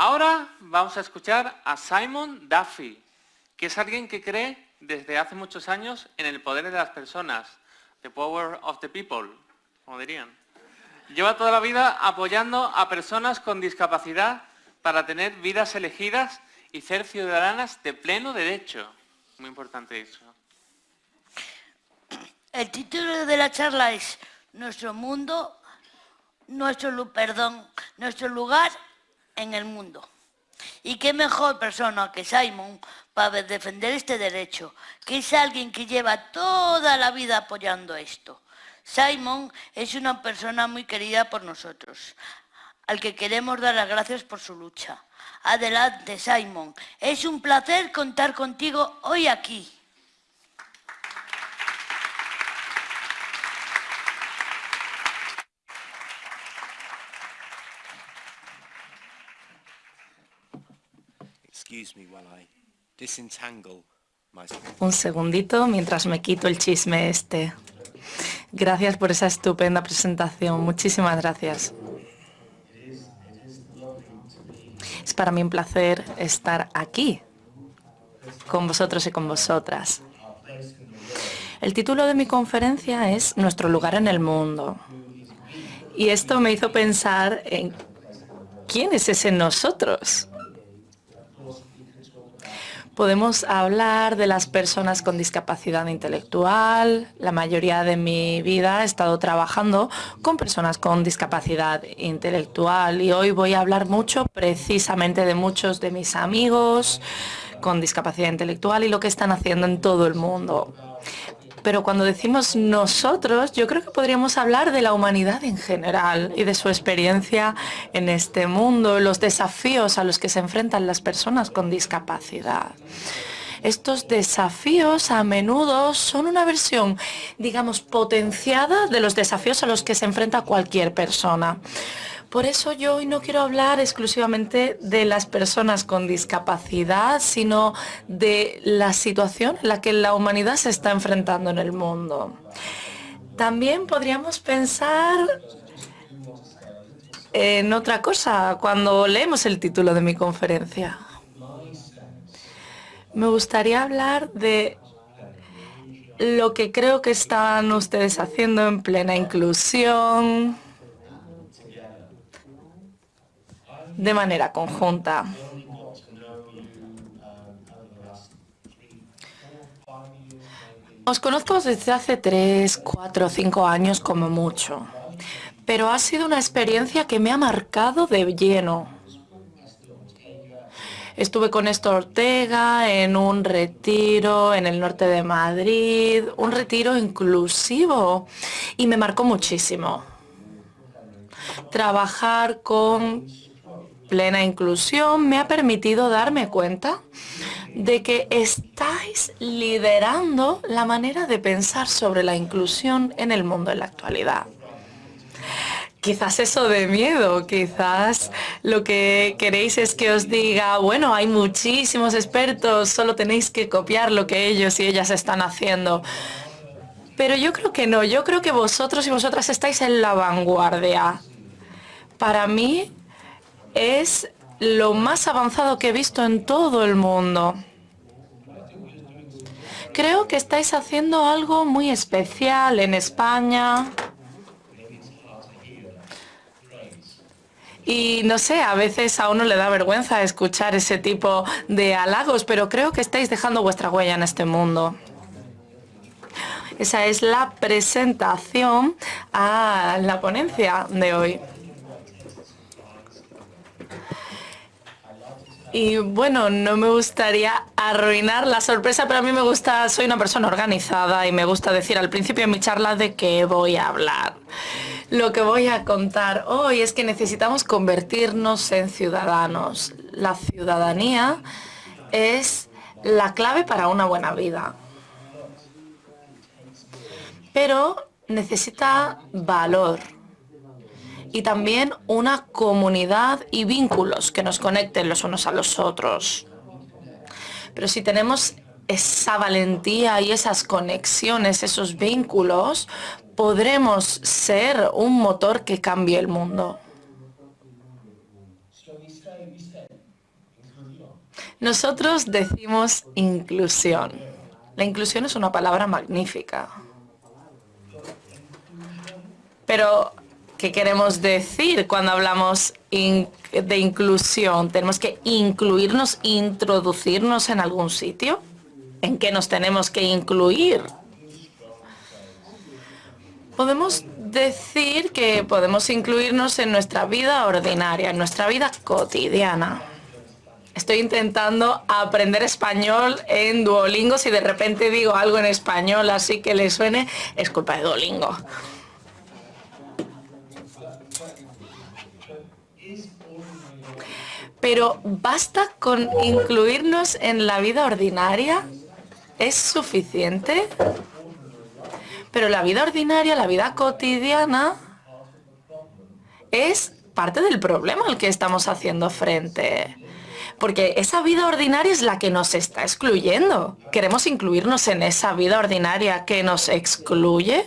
Ahora vamos a escuchar a Simon Duffy, que es alguien que cree desde hace muchos años en el poder de las personas, the power of the people, como dirían. Lleva toda la vida apoyando a personas con discapacidad para tener vidas elegidas y ser ciudadanas de pleno derecho. Muy importante eso. El título de la charla es Nuestro mundo, nuestro, perdón, nuestro lugar en el mundo. Y qué mejor persona que Simon para defender este derecho, que es alguien que lleva toda la vida apoyando esto. Simon es una persona muy querida por nosotros, al que queremos dar las gracias por su lucha. Adelante, Simon. Es un placer contar contigo hoy aquí. Un segundito mientras me quito el chisme este. Gracias por esa estupenda presentación. Muchísimas gracias. Es para mí un placer estar aquí con vosotros y con vosotras. El título de mi conferencia es Nuestro lugar en el mundo. Y esto me hizo pensar en quién es ese nosotros. Podemos hablar de las personas con discapacidad intelectual. La mayoría de mi vida he estado trabajando con personas con discapacidad intelectual y hoy voy a hablar mucho precisamente de muchos de mis amigos con discapacidad intelectual y lo que están haciendo en todo el mundo. Pero cuando decimos nosotros, yo creo que podríamos hablar de la humanidad en general y de su experiencia en este mundo, los desafíos a los que se enfrentan las personas con discapacidad. Estos desafíos a menudo son una versión, digamos, potenciada de los desafíos a los que se enfrenta cualquier persona. Por eso yo hoy no quiero hablar exclusivamente de las personas con discapacidad, sino de la situación en la que la humanidad se está enfrentando en el mundo. También podríamos pensar en otra cosa cuando leemos el título de mi conferencia. Me gustaría hablar de lo que creo que están ustedes haciendo en plena inclusión, de manera conjunta. Os conozco desde hace tres, cuatro, cinco años como mucho, pero ha sido una experiencia que me ha marcado de lleno. Estuve con Néstor Ortega en un retiro en el norte de Madrid, un retiro inclusivo, y me marcó muchísimo. Trabajar con plena inclusión me ha permitido darme cuenta de que estáis liderando la manera de pensar sobre la inclusión en el mundo en la actualidad. Quizás eso de miedo, quizás lo que queréis es que os diga, bueno, hay muchísimos expertos, solo tenéis que copiar lo que ellos y ellas están haciendo. Pero yo creo que no, yo creo que vosotros y vosotras estáis en la vanguardia. Para mí, es lo más avanzado que he visto en todo el mundo. Creo que estáis haciendo algo muy especial en España. Y no sé, a veces a uno le da vergüenza escuchar ese tipo de halagos, pero creo que estáis dejando vuestra huella en este mundo. Esa es la presentación a la ponencia de hoy. Y bueno, no me gustaría arruinar la sorpresa, pero a mí me gusta, soy una persona organizada y me gusta decir al principio de mi charla de qué voy a hablar. Lo que voy a contar hoy es que necesitamos convertirnos en ciudadanos. La ciudadanía es la clave para una buena vida. Pero necesita valor y también una comunidad y vínculos que nos conecten los unos a los otros. Pero si tenemos esa valentía y esas conexiones, esos vínculos, podremos ser un motor que cambie el mundo. Nosotros decimos inclusión. La inclusión es una palabra magnífica. Pero, ¿qué queremos decir cuando hablamos de inclusión? ¿Tenemos que incluirnos, introducirnos en algún sitio? ¿En qué nos tenemos que incluir? Podemos decir que podemos incluirnos en nuestra vida ordinaria, en nuestra vida cotidiana. Estoy intentando aprender español en Duolingo. Si de repente digo algo en español así que le suene, es culpa de Duolingo. Pero ¿basta con incluirnos en la vida ordinaria? ¿Es suficiente? Pero la vida ordinaria, la vida cotidiana, es parte del problema al que estamos haciendo frente. Porque esa vida ordinaria es la que nos está excluyendo. ¿Queremos incluirnos en esa vida ordinaria que nos excluye?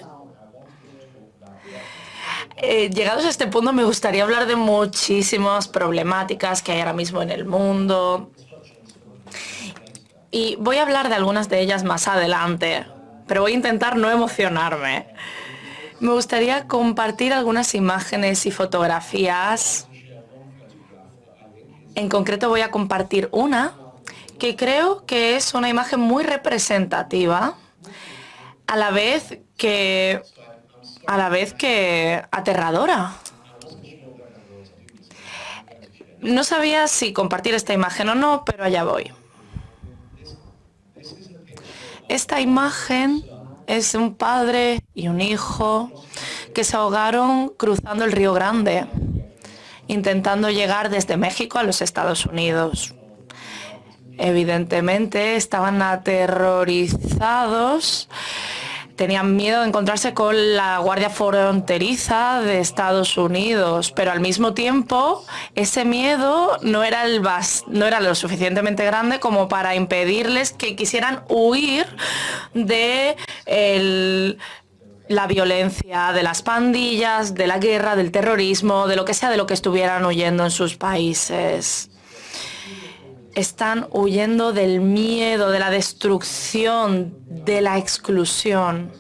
Eh, llegados a este punto me gustaría hablar de muchísimas problemáticas que hay ahora mismo en el mundo. Y voy a hablar de algunas de ellas más adelante pero voy a intentar no emocionarme. Me gustaría compartir algunas imágenes y fotografías. En concreto voy a compartir una que creo que es una imagen muy representativa, a la vez que, a la vez que aterradora. No sabía si compartir esta imagen o no, pero allá voy. Esta imagen es un padre y un hijo que se ahogaron cruzando el Río Grande, intentando llegar desde México a los Estados Unidos. Evidentemente estaban aterrorizados tenían miedo de encontrarse con la Guardia Fronteriza de Estados Unidos, pero al mismo tiempo ese miedo no era, el no era lo suficientemente grande como para impedirles que quisieran huir de la violencia, de las pandillas, de la guerra, del terrorismo, de lo que sea de lo que estuvieran huyendo en sus países están huyendo del miedo, de la destrucción, de la exclusión.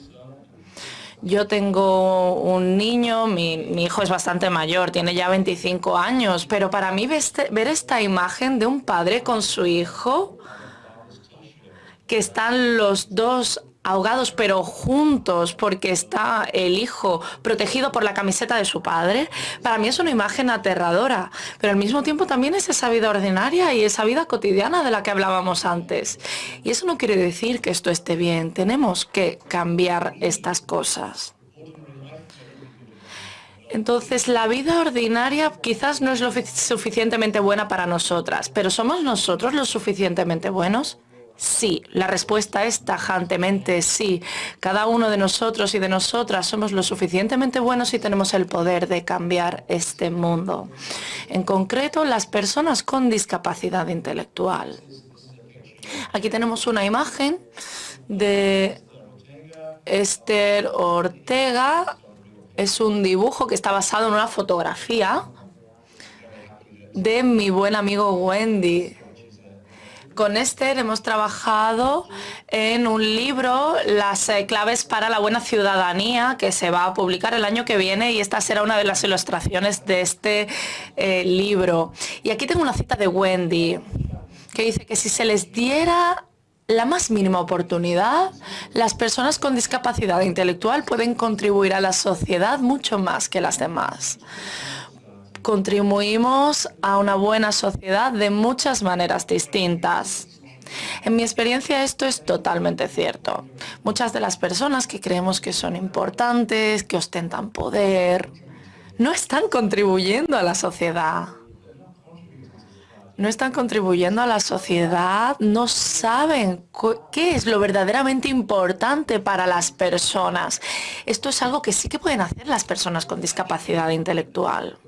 Yo tengo un niño, mi, hijo es bastante mayor, tiene ya 25 años, pero para mí ver esta imagen de un padre con su hijo, que están los dos ahogados pero juntos porque está el hijo protegido por la camiseta de su padre, para mí es una imagen aterradora, pero al mismo tiempo también es esa vida ordinaria y esa vida cotidiana de la que hablábamos antes. Y eso no quiere decir que esto esté bien, tenemos que cambiar estas cosas. Entonces, la vida ordinaria quizás no es lo suficientemente buena para nosotras, pero ¿somos nosotros lo suficientemente buenos? Sí, la respuesta es tajantemente sí. Cada uno de nosotros y de nosotras somos lo suficientemente buenos y tenemos el poder de cambiar este mundo. En concreto, las personas con discapacidad intelectual. Aquí tenemos una imagen de Esther Ortega. Es un dibujo que está basado en una fotografía de mi buen amigo Wendy con Esther hemos trabajado en un libro, Las eh, claves para la buena ciudadanía, que se va a publicar el año que viene y esta será una de las ilustraciones de este eh, libro. Y aquí tengo una cita de Wendy, que dice que si se les diera la más mínima oportunidad, las personas con discapacidad intelectual pueden contribuir a la sociedad mucho más que las demás contribuimos a una buena sociedad de muchas maneras distintas. En mi experiencia esto es totalmente cierto. Muchas de las personas que creemos que son importantes, que ostentan poder, no están contribuyendo a la sociedad. No están contribuyendo a la sociedad, no saben qué es lo verdaderamente importante para las personas. Esto es algo que sí que pueden hacer las personas con discapacidad intelectual.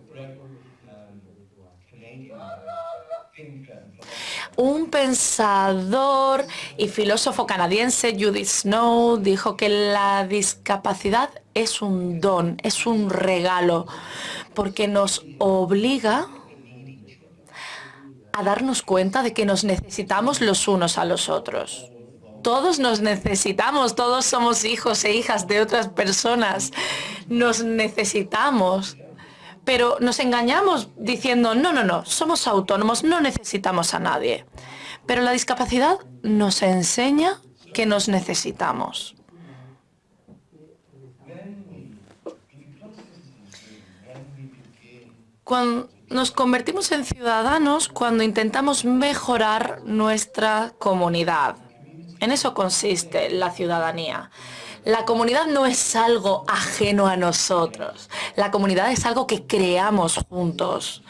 Un pensador y filósofo canadiense, Judith Snow, dijo que la discapacidad es un don, es un regalo, porque nos obliga a darnos cuenta de que nos necesitamos los unos a los otros. Todos nos necesitamos, todos somos hijos e hijas de otras personas. Nos necesitamos. Pero nos engañamos diciendo, no, no, no, somos autónomos, no necesitamos a nadie. Pero la discapacidad nos enseña que nos necesitamos. Cuando nos convertimos en ciudadanos cuando intentamos mejorar nuestra comunidad. En eso consiste la ciudadanía. La comunidad no es algo ajeno a nosotros. La comunidad es algo que creamos juntos.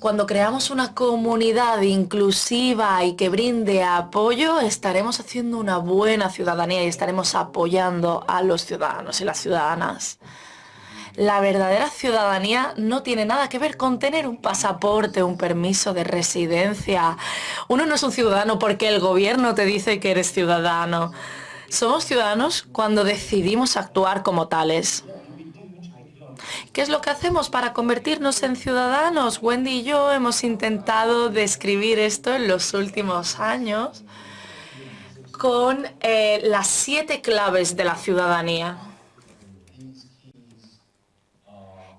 Cuando creamos una comunidad inclusiva y que brinde apoyo, estaremos haciendo una buena ciudadanía y estaremos apoyando a los ciudadanos y las ciudadanas. La verdadera ciudadanía no tiene nada que ver con tener un pasaporte, un permiso de residencia. Uno no es un ciudadano porque el gobierno te dice que eres ciudadano. Somos ciudadanos cuando decidimos actuar como tales. ¿Qué es lo que hacemos para convertirnos en ciudadanos? Wendy y yo hemos intentado describir esto en los últimos años con eh, las siete claves de la ciudadanía.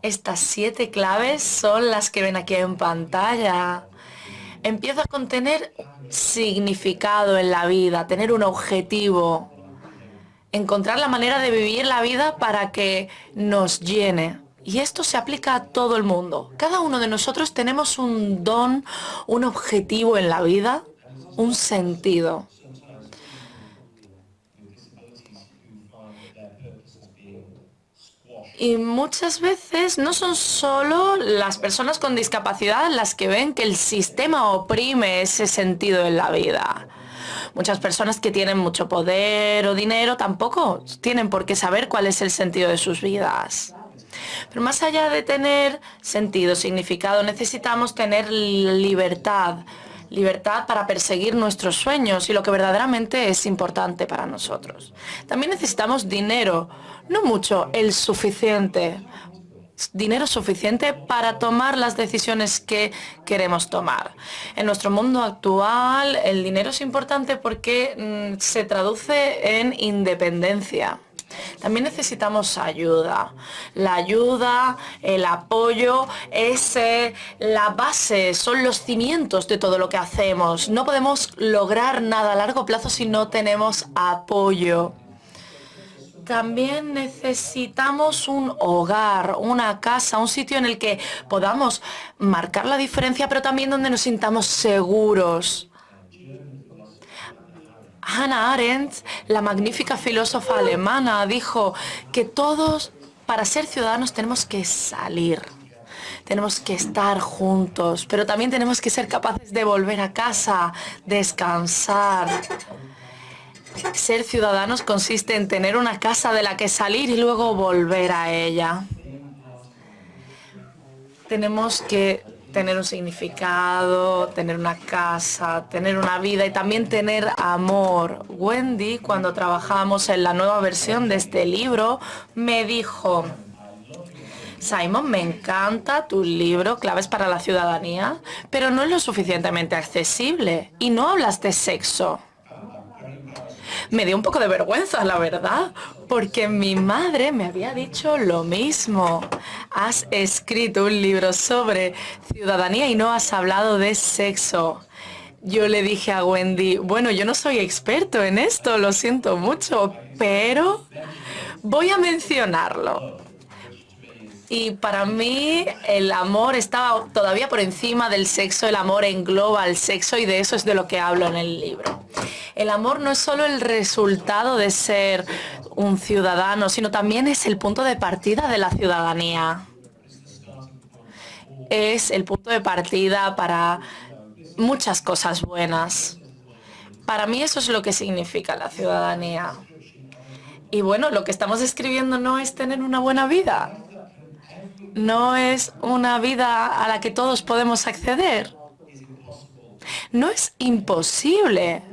Estas siete claves son las que ven aquí en pantalla. Empieza a contener significado en la vida, tener un objetivo, encontrar la manera de vivir la vida para que nos llene. Y esto se aplica a todo el mundo. Cada uno de nosotros tenemos un don, un objetivo en la vida, un sentido. Y muchas veces no son solo las personas con discapacidad las que ven que el sistema oprime ese sentido en la vida. Muchas personas que tienen mucho poder o dinero tampoco tienen por qué saber cuál es el sentido de sus vidas. Pero más allá de tener sentido, significado, necesitamos tener libertad. Libertad para perseguir nuestros sueños y lo que verdaderamente es importante para nosotros. También necesitamos dinero, no mucho, el suficiente dinero suficiente para tomar las decisiones que queremos tomar. En nuestro mundo actual el dinero es importante porque mm, se traduce en independencia. También necesitamos ayuda. La ayuda, el apoyo es la base, son los cimientos de todo lo que hacemos. No podemos lograr nada a largo plazo si no tenemos apoyo también necesitamos un hogar, una casa, un sitio en el que podamos marcar la diferencia, pero también donde nos sintamos seguros. Hannah Arendt, la magnífica filósofa alemana, dijo que todos, para ser ciudadanos, tenemos que salir. Tenemos que estar juntos, pero también tenemos que ser capaces de volver a casa, descansar, ser ciudadanos consiste en tener una casa de la que salir y luego volver a ella. Tenemos que tener un significado, tener una casa, tener una vida y también tener amor. Wendy, cuando trabajamos en la nueva versión de este libro, me dijo, Simon, me encanta tu libro, Claves para la Ciudadanía, pero no es lo suficientemente accesible y no hablas de sexo me dio un poco de vergüenza, la verdad, porque mi madre me había dicho lo mismo. Has escrito un libro sobre ciudadanía y no has hablado de sexo. Yo le dije a Wendy, bueno, yo no soy experto en esto, lo siento mucho, pero voy a mencionarlo. Y para mí el amor estaba todavía por encima del sexo, el amor engloba el sexo y de eso es de lo que hablo en el libro. El amor no es solo el resultado de ser un ciudadano, sino también es el punto de partida de la ciudadanía. Es el punto de partida para muchas cosas buenas. Para mí eso es lo que significa la ciudadanía. Y bueno, lo que estamos escribiendo no es tener una buena vida. No es una vida a la que todos podemos acceder. No es imposible.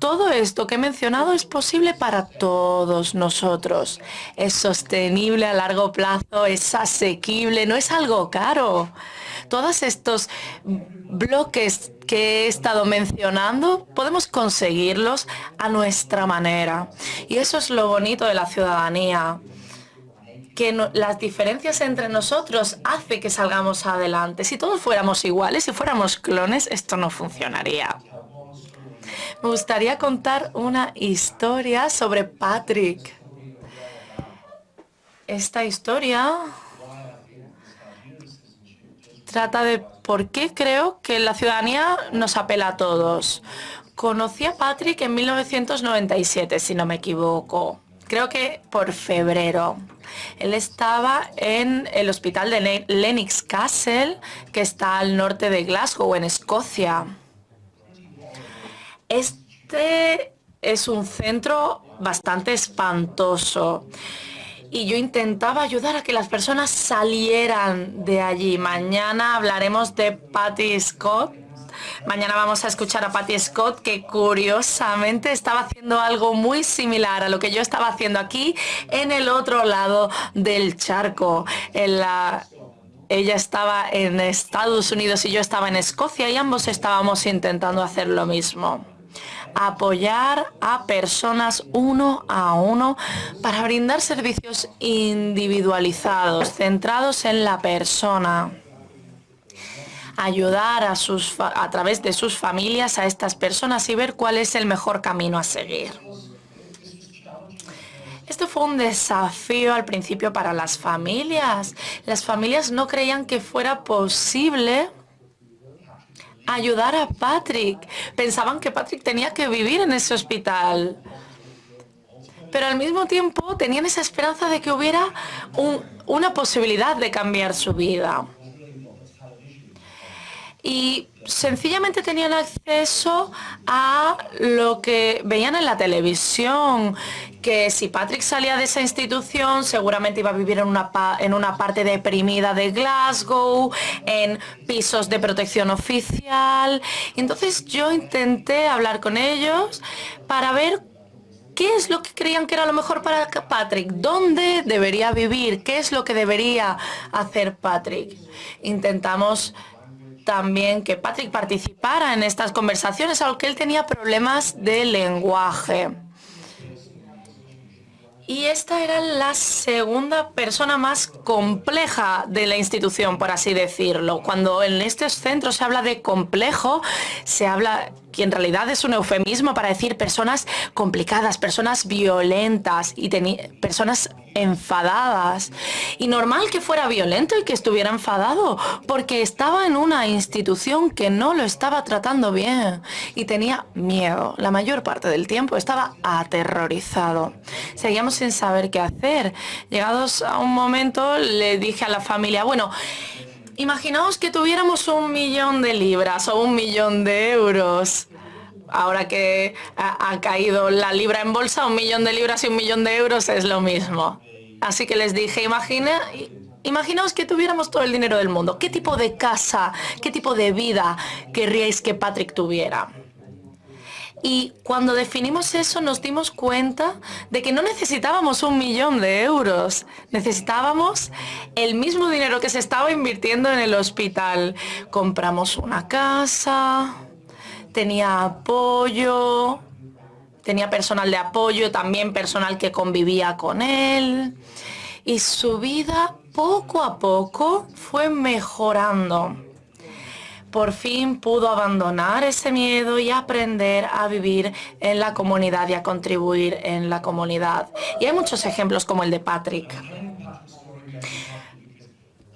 Todo esto que he mencionado es posible para todos nosotros. Es sostenible a largo plazo, es asequible, no es algo caro. Todos estos bloques que he estado mencionando, podemos conseguirlos a nuestra manera. Y eso es lo bonito de la ciudadanía que las diferencias entre nosotros hace que salgamos adelante. Si todos fuéramos iguales, si fuéramos clones, esto no funcionaría. Me gustaría contar una historia sobre Patrick. Esta historia trata de por qué creo que la ciudadanía nos apela a todos. Conocí a Patrick en 1997, si no me equivoco. Creo que por febrero. Él estaba en el hospital de Lennox Castle, que está al norte de Glasgow, en Escocia. Este es un centro bastante espantoso y yo intentaba ayudar a que las personas salieran de allí. Mañana hablaremos de Patty Scott. Mañana vamos a escuchar a Patty Scott que curiosamente estaba haciendo algo muy similar a lo que yo estaba haciendo aquí en el otro lado del charco. Ella estaba en Estados Unidos y yo estaba en Escocia y ambos estábamos intentando hacer lo mismo apoyar a personas uno a uno para brindar servicios individualizados, centrados en la persona ayudar a, sus, a través de sus familias a estas personas y ver cuál es el mejor camino a seguir. Esto fue un desafío al principio para las familias. Las familias no creían que fuera posible ayudar a Patrick. Pensaban que Patrick tenía que vivir en ese hospital. Pero al mismo tiempo tenían esa esperanza de que hubiera una posibilidad de cambiar su vida. Y sencillamente tenían acceso a lo que veían en la televisión, que si Patrick salía de esa institución seguramente iba a vivir en una, en una parte deprimida de Glasgow, en pisos de protección oficial. entonces yo intenté hablar con ellos para ver qué es lo que creían que era lo mejor para Patrick, dónde debería vivir, qué es lo que debería hacer Patrick. Intentamos también que Patrick participara en estas conversaciones, aunque él tenía problemas de lenguaje. Y esta era la segunda persona más compleja de la institución, por así decirlo. Cuando en estos centros se habla de complejo, se habla que en realidad es un eufemismo para decir personas complicadas, personas violentas y personas enfadadas. Y normal que fuera violento y que estuviera enfadado, porque estaba en una institución que no lo estaba tratando bien y tenía miedo. La mayor parte del tiempo estaba aterrorizado. Seguíamos sin saber qué hacer. Llegados a un momento le dije a la familia, bueno, Imaginaos que tuviéramos un millón de libras o un millón de euros. Ahora que ha, caído la libra en bolsa, un millón de libras y un millón de euros es lo mismo. Así que les dije, imagina, imaginaos que tuviéramos todo el dinero del mundo. ¿Qué tipo de casa, qué tipo de vida querríais que Patrick tuviera? Y cuando definimos eso nos dimos cuenta de que no necesitábamos un millón de euros, necesitábamos el mismo dinero que se estaba invirtiendo en el hospital. Compramos una casa, tenía apoyo, tenía personal de apoyo, también personal que convivía con él. Y su vida poco a poco fue mejorando por fin pudo abandonar ese miedo y aprender a vivir en la comunidad y a contribuir en la comunidad. Y hay muchos ejemplos como el de Patrick.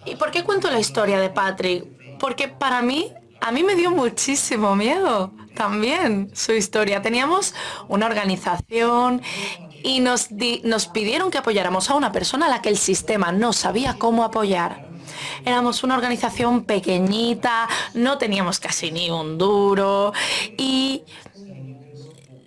¿Y por qué cuento la historia de Patrick? Porque para mí, a mí me dio muchísimo miedo también su historia. Teníamos una organización y nos, nos pidieron que apoyáramos a una persona a la que el sistema no sabía cómo apoyar. Éramos una organización pequeñita, no teníamos casi ni un duro y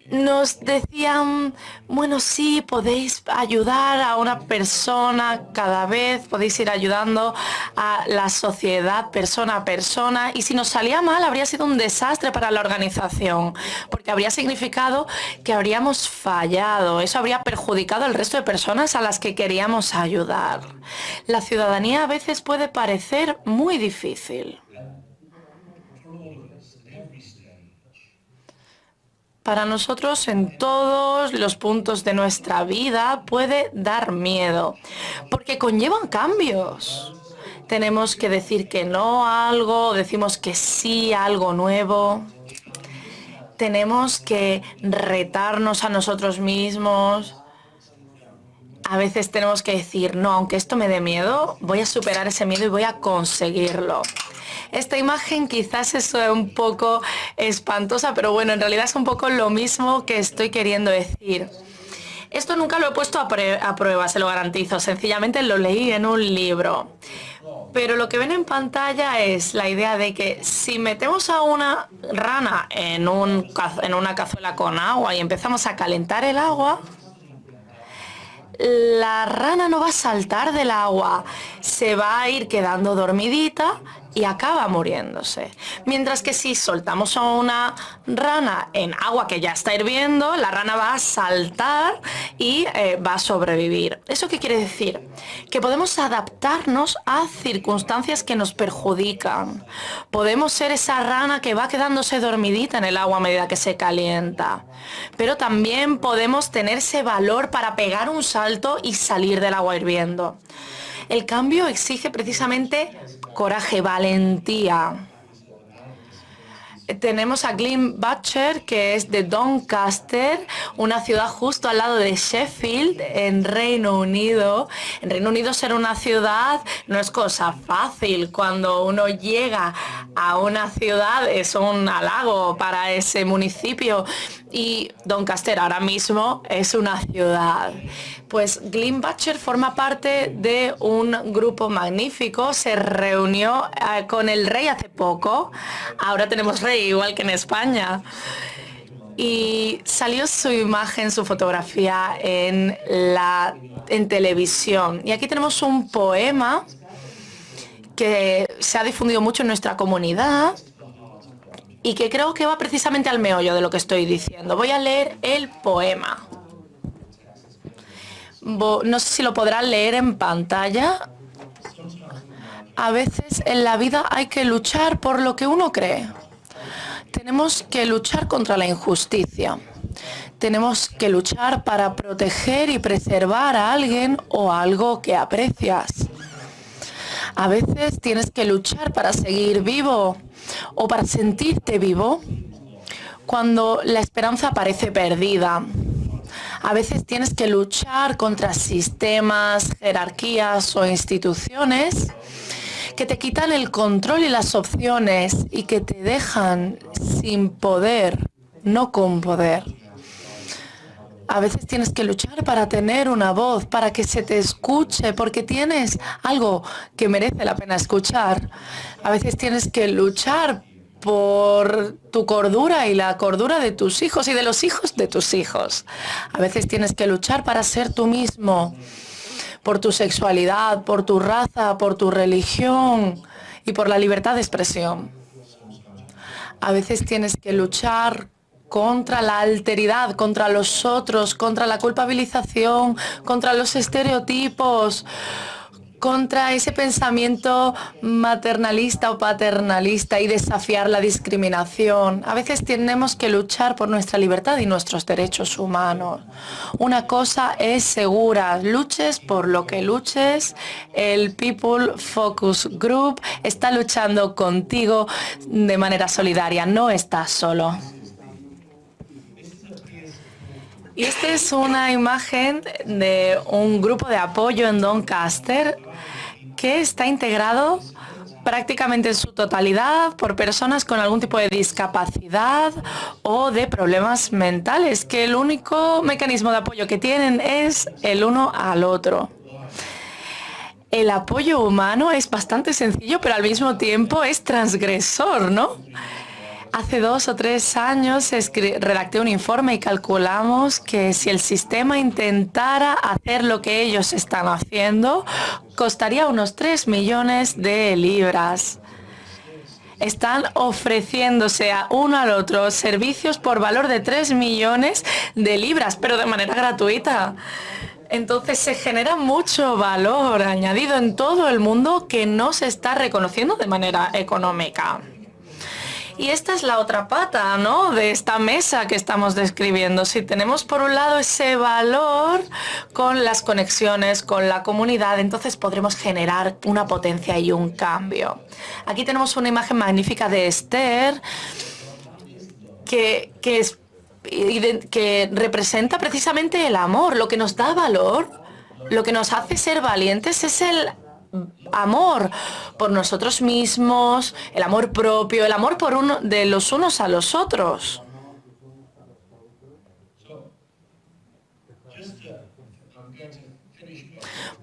nos decían, bueno, sí, podéis ayudar a una persona cada vez, podéis ir ayudando a la sociedad persona a persona y si nos salía mal habría sido un desastre para la organización, porque habría significado que habríamos fallado, eso habría perjudicado al resto de personas a las que queríamos ayudar. La ciudadanía a veces puede parecer muy difícil. Para nosotros en todos los puntos de nuestra vida puede dar miedo, porque conllevan cambios. Tenemos que decir que no a algo, decimos que sí a algo nuevo. Tenemos que retarnos a nosotros mismos. A veces tenemos que decir, no, aunque esto me dé miedo, voy a superar ese miedo y voy a conseguirlo. Esta imagen quizás es un poco espantosa, pero bueno, en realidad es un poco lo mismo que estoy queriendo decir. Esto nunca lo he puesto a, prueba, se lo garantizo. Sencillamente lo leí en un libro. Pero lo que ven en pantalla es la idea de que si metemos a una rana en, en una cazuela con agua y empezamos a calentar el agua, la rana no va a saltar del agua, se va a ir quedando dormidita y acaba muriéndose. Mientras que si soltamos a una rana en agua que ya está hirviendo, la rana va a saltar y eh, va a sobrevivir. ¿Eso qué quiere decir? Que podemos adaptarnos a circunstancias que nos perjudican. Podemos ser esa rana que va quedándose dormidita en el agua a medida que se calienta. Pero también podemos tener ese valor para pegar un salto y salir del agua hirviendo. El cambio exige precisamente coraje, valentía. Tenemos a Glyn Butcher, que es de Doncaster, una ciudad justo al lado de Sheffield, en Reino Unido. En Reino Unido ser una ciudad no es cosa fácil. Cuando uno llega a una ciudad es un halago para ese municipio y Doncaster ahora mismo es una ciudad. Pues Glyn Butcher forma parte de un grupo magnífico, se reunió eh, con el rey hace poco, ahora tenemos rey igual que en España. Y salió su imagen, su fotografía en, la, en televisión. Y aquí tenemos un poema que se ha difundido mucho en nuestra comunidad y que creo que va precisamente al meollo de lo que estoy diciendo. Voy a leer el poema. No sé si lo podrán leer en pantalla. A veces en la vida hay que luchar por lo que uno cree. Tenemos que luchar contra la injusticia. Tenemos que luchar para proteger y preservar a alguien o algo que aprecias. A veces tienes que luchar para seguir vivo o para sentirte vivo cuando la esperanza parece perdida. A veces tienes que luchar contra sistemas, jerarquías o instituciones que te quitan el control y las opciones y que te dejan sin poder, no con poder. A veces tienes que luchar para tener una voz, para que se te escuche, porque tienes algo que merece la pena escuchar. A veces tienes que luchar por tu cordura y la cordura de tus hijos y de los hijos de tus hijos. A veces tienes que luchar para ser tú mismo, por tu sexualidad, por tu raza, por tu religión y por la libertad de expresión. A veces tienes que luchar contra la alteridad, contra los otros, contra la culpabilización, contra los estereotipos, contra ese pensamiento maternalista o paternalista y desafiar la discriminación. A veces tenemos que luchar por nuestra libertad y nuestros derechos humanos. Una cosa es segura, luches por lo que luches, el People Focus Group está luchando contigo de manera solidaria, no estás solo. Y esta es una imagen de un grupo de apoyo en Doncaster que está integrado prácticamente en su totalidad por personas con algún tipo de discapacidad o de problemas mentales, que el único mecanismo de apoyo que tienen es el uno al otro. El apoyo humano es bastante sencillo, pero al mismo tiempo es transgresor, ¿no? Hace dos o tres años redacté un informe y calculamos que si el sistema intentara hacer lo que ellos están haciendo, costaría unos 3 millones de libras. Están ofreciéndose a uno al otro servicios por valor de 3 millones de libras, pero de manera gratuita. Entonces se genera mucho valor añadido en todo el mundo que no se está reconociendo de manera económica. Y esta es la otra pata, ¿no? De esta mesa que estamos describiendo. Si tenemos por un lado ese valor con las conexiones, con la comunidad, entonces podremos generar una potencia y un cambio. Aquí tenemos una imagen magnífica de Esther que, que, que representa precisamente el amor, lo que nos da valor, lo que nos hace ser valientes es el amor por nosotros mismos, el amor propio, el amor por uno de los unos a los otros.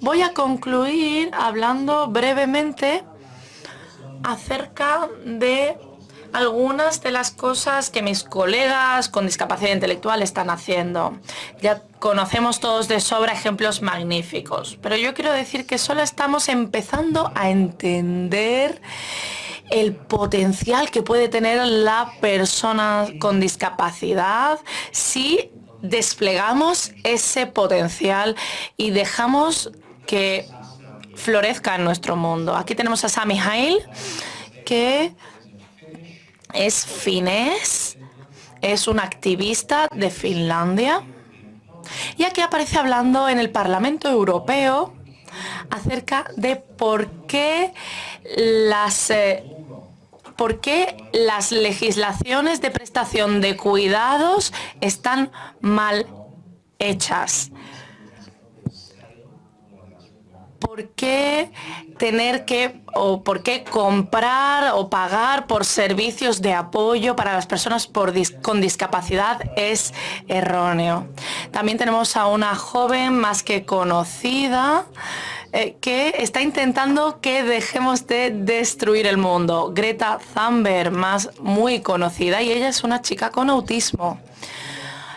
Voy a concluir hablando brevemente acerca de algunas de las cosas que mis colegas con discapacidad intelectual están haciendo. Ya conocemos todos de sobra ejemplos magníficos, pero yo quiero decir que solo estamos empezando a entender el potencial que puede tener la persona con discapacidad si desplegamos ese potencial y dejamos que florezca en nuestro mundo. Aquí tenemos a Sami Hail, que es finés, es un activista de Finlandia y aquí aparece hablando en el Parlamento Europeo acerca de por qué las, eh, por qué las legislaciones de prestación de cuidados están mal hechas. ¿Por qué tener que o por qué comprar o pagar por servicios de apoyo para las personas con discapacidad es erróneo? También tenemos a una joven más que conocida eh, que está intentando que dejemos de destruir el mundo. Greta Thunberg, más muy conocida, y ella es una chica con autismo.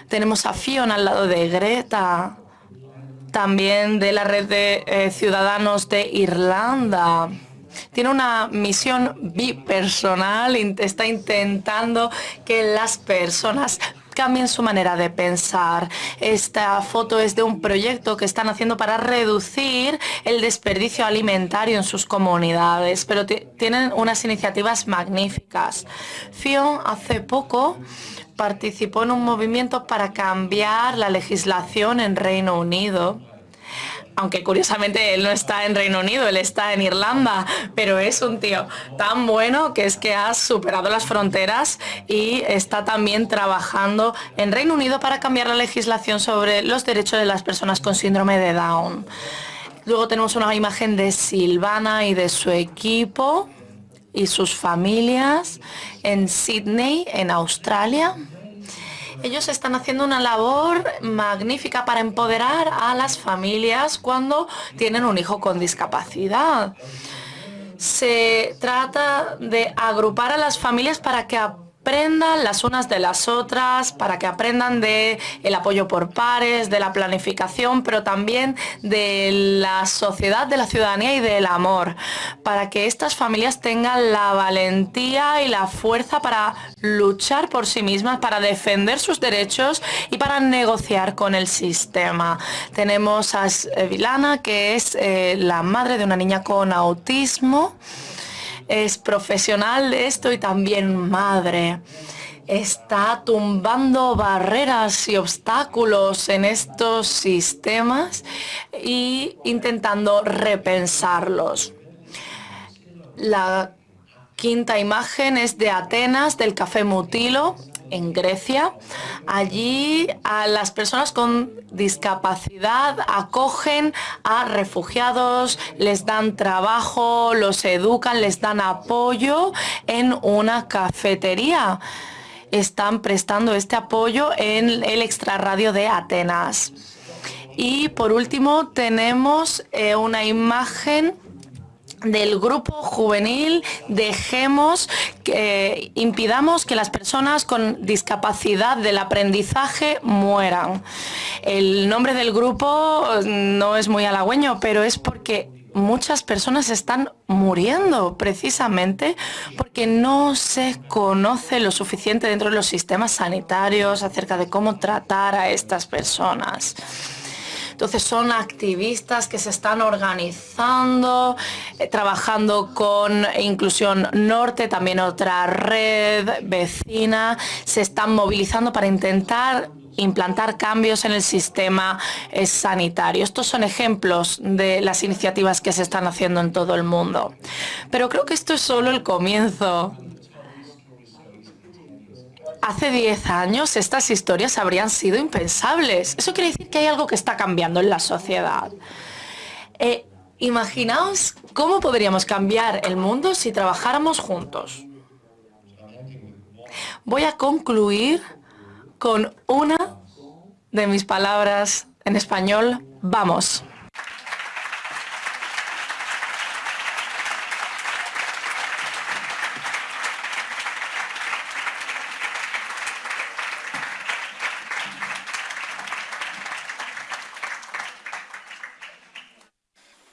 Tenemos a Fiona al lado de Greta también de la red de eh, ciudadanos de Irlanda. Tiene una misión bipersonal, está intentando que las personas cambien su manera de pensar. Esta foto es de un proyecto que están haciendo para reducir el desperdicio alimentario en sus comunidades, pero tienen unas iniciativas magníficas. Fion hace poco participó en un movimiento para cambiar la legislación en Reino Unido aunque curiosamente él no está en Reino Unido, él está en Irlanda, pero es un tío tan bueno que es que ha superado las fronteras y está también trabajando en Reino Unido para cambiar la legislación sobre los derechos de las personas con síndrome de Down. Luego tenemos una imagen de Silvana y de su equipo y sus familias en Sydney, en Australia. Ellos están haciendo una labor magnífica para empoderar a las familias cuando tienen un hijo con discapacidad. Se trata de agrupar a las familias para que aprendan las unas de las otras, para que aprendan de apoyo por pares, de la planificación, pero también de la sociedad, de la ciudadanía y del amor, para que estas familias tengan la valentía y la fuerza para luchar por sí mismas, para defender sus derechos y para negociar con el sistema. Tenemos a Vilana, que es eh, la madre de una niña con autismo es profesional de esto y también madre. Está tumbando barreras y obstáculos en estos sistemas y intentando repensarlos. La quinta imagen es de Atenas, del Café Mutilo, en Grecia. Allí a las personas con discapacidad acogen a refugiados, les dan trabajo, los educan, les dan apoyo en una cafetería. Están prestando este apoyo en el extrarradio de Atenas. Y por último tenemos eh, una imagen del grupo juvenil dejemos que impidamos que las personas con discapacidad del aprendizaje mueran. El nombre del grupo no es muy halagüeño, pero es porque muchas personas están muriendo precisamente porque no se conoce lo suficiente dentro de los sistemas sanitarios acerca de cómo tratar a estas personas. Entonces son activistas que se están organizando, eh, trabajando con Inclusión Norte, también otra red vecina, se están movilizando para intentar implantar cambios en el sistema eh, sanitario. Estos son ejemplos de las iniciativas que se están haciendo en todo el mundo. Pero creo que esto es solo el comienzo. Hace 10 años estas historias habrían sido impensables. Eso quiere decir que hay algo que está cambiando en la sociedad. Eh, imaginaos cómo podríamos cambiar el mundo si trabajáramos juntos. Voy a concluir con una de mis palabras en español. Vamos.